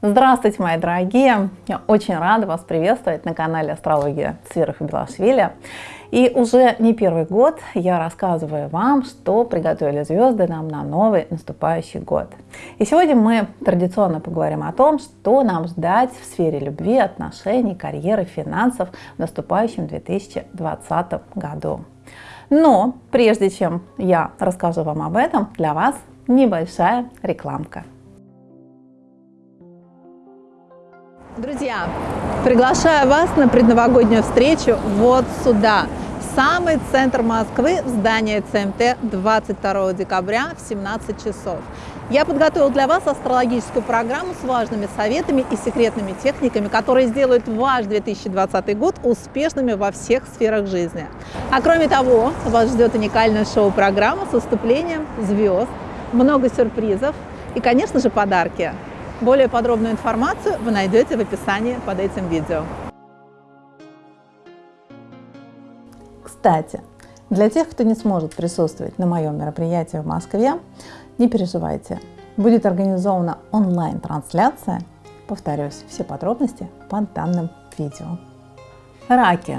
Здравствуйте, мои дорогие! Я очень рада вас приветствовать на канале Астрология и Белашвили. И уже не первый год я рассказываю вам, что приготовили звезды нам на новый наступающий год. И сегодня мы традиционно поговорим о том, что нам ждать в сфере любви, отношений, карьеры, финансов в наступающем 2020 году. Но прежде чем я расскажу вам об этом, для вас небольшая рекламка. Друзья, приглашаю вас на предновогоднюю встречу вот сюда, в самый центр Москвы, в здание ЦМТ 22 декабря в 17 часов. Я подготовил для вас астрологическую программу с важными советами и секретными техниками, которые сделают ваш 2020 год успешными во всех сферах жизни. А кроме того, вас ждет уникальная шоу-программа с выступлением звезд, много сюрпризов и, конечно же, подарки. Более подробную информацию вы найдете в описании под этим видео. Кстати, для тех, кто не сможет присутствовать на моем мероприятии в Москве, не переживайте, будет организована онлайн-трансляция. Повторюсь, все подробности под данным видео. Раки.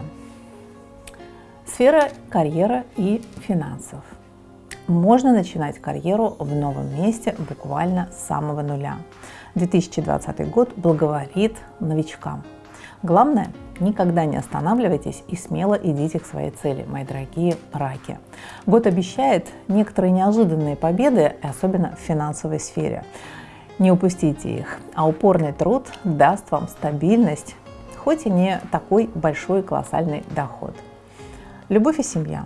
Сфера карьера и финансов. Можно начинать карьеру в новом месте буквально с самого нуля. 2020 год благоволит новичкам. Главное, никогда не останавливайтесь и смело идите к своей цели, мои дорогие раки. Год обещает некоторые неожиданные победы, особенно в финансовой сфере. Не упустите их, а упорный труд даст вам стабильность, хоть и не такой большой колоссальный доход. Любовь и семья.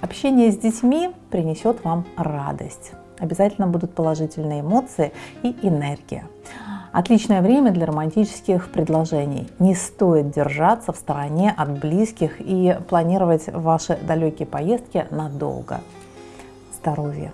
Общение с детьми принесет вам радость обязательно будут положительные эмоции и энергия. Отличное время для романтических предложений. Не стоит держаться в стороне от близких и планировать ваши далекие поездки надолго. Здоровье.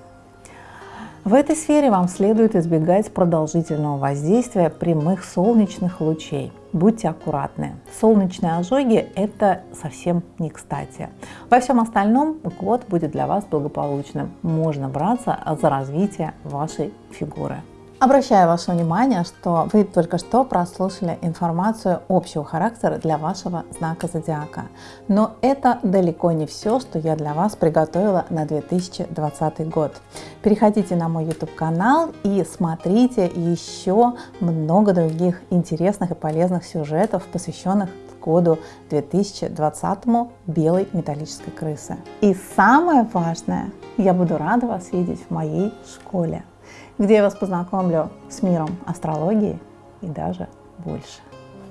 В этой сфере вам следует избегать продолжительного воздействия прямых солнечных лучей. Будьте аккуратны. Солнечные ожоги – это совсем не кстати. Во всем остальном год будет для вас благополучным. Можно браться за развитие вашей фигуры. Обращаю ваше внимание, что вы только что прослушали информацию общего характера для вашего знака зодиака. Но это далеко не все, что я для вас приготовила на 2020 год. Переходите на мой YouTube канал и смотрите еще много других интересных и полезных сюжетов, посвященных году 2020 белой металлической крысы. И самое важное, я буду рада вас видеть в моей школе где я вас познакомлю с миром астрологии и даже больше.